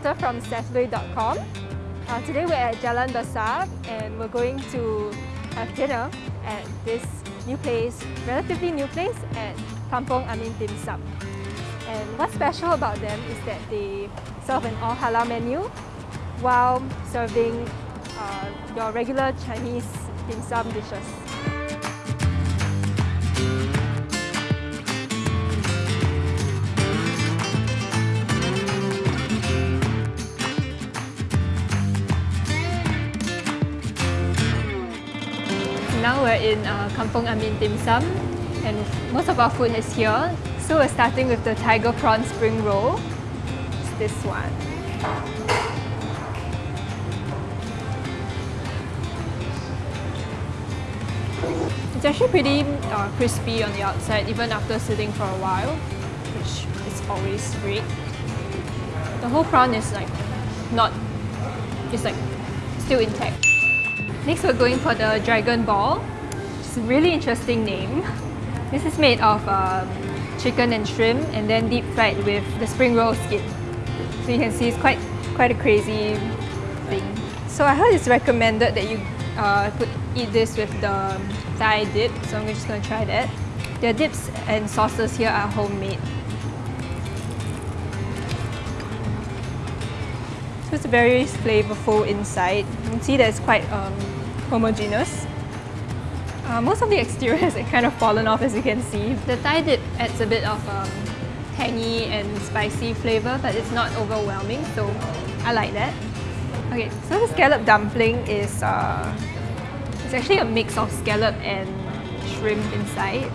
Samantha from Sethlui.com. Uh, today we're at Jalan Besar and we're going to have dinner at this new place, relatively new place at Kampong Amin Dim Sum. And what's special about them is that they serve an all halal menu while serving uh, your regular Chinese dim sum dishes. We're in uh, Kampong Amin Dim Sum and most of our food is here. So we're starting with the tiger prawn spring roll. It's this one. It's actually pretty uh, crispy on the outside even after sitting for a while, which is always great. The whole prawn is like not, it's like still intact. Next we're going for the dragon ball. It's really interesting name. This is made of um, chicken and shrimp and then deep fried with the spring roll skin. So you can see it's quite quite a crazy thing. So I heard it's recommended that you uh, put eat this with the Thai dip, so I'm just gonna try that. The dips and sauces here are homemade. So it's very flavorful inside. You can see that it's quite um, homogeneous. Uh, most of the exterior has kind of fallen off as you can see. The Thai dip adds a bit of um, tangy and spicy flavor, but it's not overwhelming, so I like that. Okay, so the scallop dumpling is uh, it's actually a mix of scallop and shrimp inside.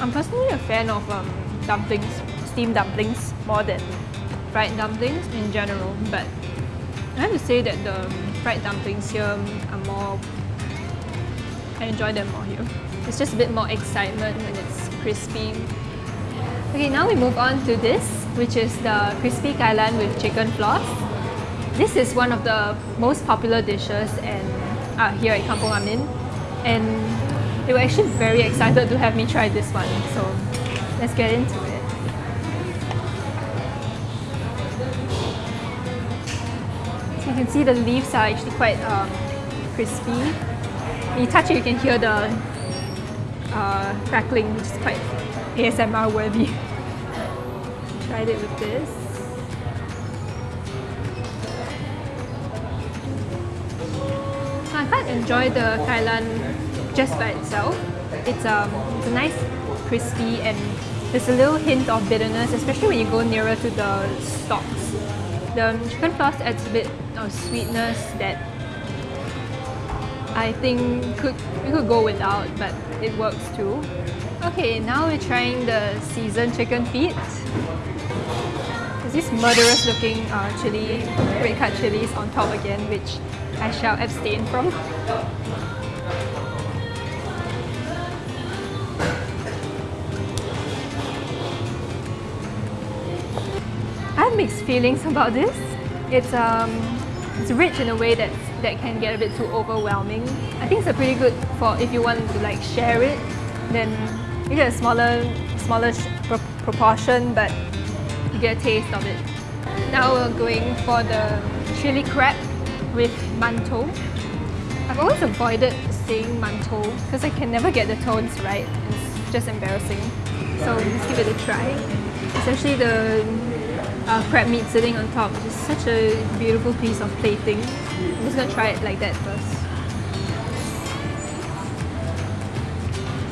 I'm personally a fan of um, dumplings, steamed dumplings, more than fried dumplings in general, but I have to say that the fried dumplings here are more... I enjoy them more here. It's just a bit more excitement when it's crispy. Okay, now we move on to this, which is the crispy kailan with chicken floss. This is one of the most popular dishes and uh, here at Kampong Amin. And they were actually very excited to have me try this one. So let's get into it. Can see the leaves are actually quite um, crispy. When you touch it, you can hear the uh, crackling, which is quite ASMR worthy. Tried it with this. I quite enjoy the kailan just by itself. It's, um, it's a nice crispy and there's a little hint of bitterness, especially when you go nearer to the stalks. The chicken floss adds a bit of sweetness that I think could we could go without, but it works too. Okay, now we're trying the seasoned chicken feet. There's this murderous looking uh, chili, red cut chilies on top again, which I shall abstain from. I have mixed feelings about this. It's um, it's rich in a way that that can get a bit too overwhelming. I think it's a pretty good for if you want to like share it, then you get a smaller smaller pro proportion, but you get a taste of it. Now we're going for the chili crab with mantou. I've always avoided saying mantou because I can never get the tones right. It's just embarrassing. So let's give it a try. It's actually the uh, crab meat sitting on top, is such a beautiful piece of plating. I'm just gonna try it like that first.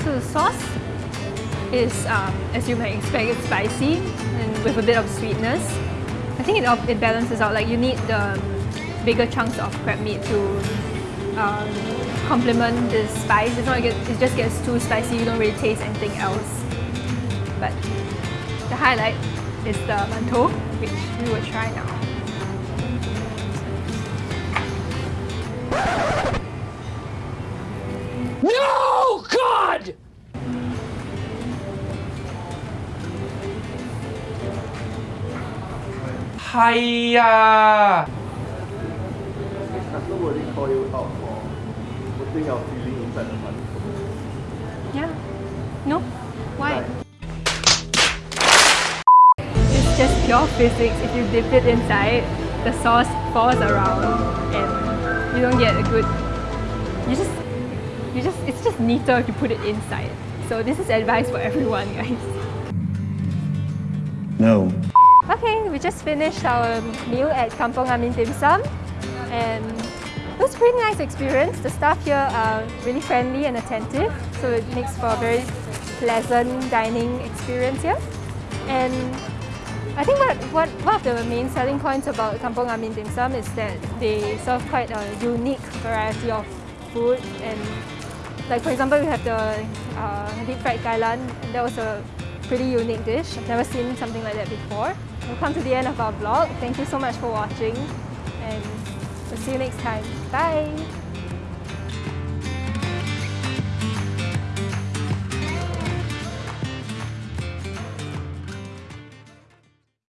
So the sauce is, um, as you might expect, it's spicy and with a bit of sweetness. I think it, it balances out, like you need the bigger chunks of crab meat to um, complement the spice. It's not it just gets too spicy, you don't really taste anything else. But the highlight is the mantou, which we will try now. No! God! Hiya! customer will they call you out for putting your feeling inside the money? Yeah. No? Why? It's pure physics. If you dip it inside, the sauce falls around and you don't get a good you just you just it's just neater if you put it inside. So this is advice for everyone guys. No. Okay, we just finished our meal at Kampong Amin Dim Sum and it was a pretty nice experience. The staff here are really friendly and attentive, so it makes for a very pleasant dining experience here. And I think what, what one of the main selling points about Kampong Amin Dim Sum is that they serve quite a unique variety of food and like for example we have the uh, deep fried kailan that was a pretty unique dish. I've never seen something like that before. We've come to the end of our vlog. Thank you so much for watching and we'll see you next time. Bye!